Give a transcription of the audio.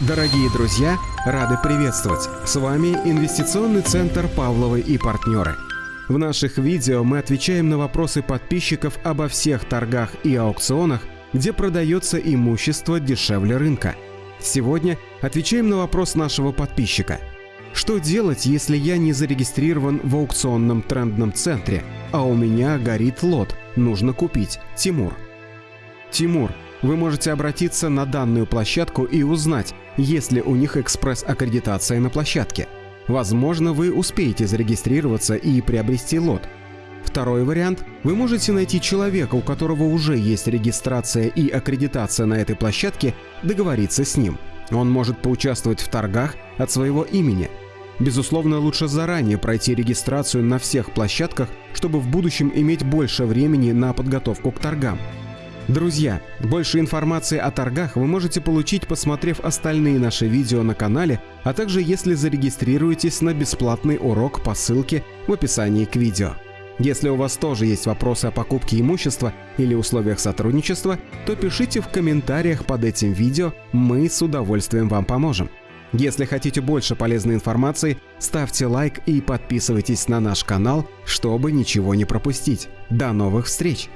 Дорогие друзья, рады приветствовать! С вами Инвестиционный центр «Павловы и партнеры». В наших видео мы отвечаем на вопросы подписчиков обо всех торгах и аукционах, где продается имущество дешевле рынка. Сегодня отвечаем на вопрос нашего подписчика. Что делать, если я не зарегистрирован в аукционном трендном центре, а у меня горит лот, нужно купить? Тимур. Тимур, вы можете обратиться на данную площадку и узнать, есть ли у них экспресс-аккредитация на площадке. Возможно, вы успеете зарегистрироваться и приобрести лот. Второй вариант – вы можете найти человека, у которого уже есть регистрация и аккредитация на этой площадке, договориться с ним. Он может поучаствовать в торгах от своего имени. Безусловно, лучше заранее пройти регистрацию на всех площадках, чтобы в будущем иметь больше времени на подготовку к торгам. Друзья, больше информации о торгах вы можете получить, посмотрев остальные наши видео на канале, а также если зарегистрируетесь на бесплатный урок по ссылке в описании к видео. Если у вас тоже есть вопросы о покупке имущества или условиях сотрудничества, то пишите в комментариях под этим видео, мы с удовольствием вам поможем. Если хотите больше полезной информации, ставьте лайк и подписывайтесь на наш канал, чтобы ничего не пропустить. До новых встреч!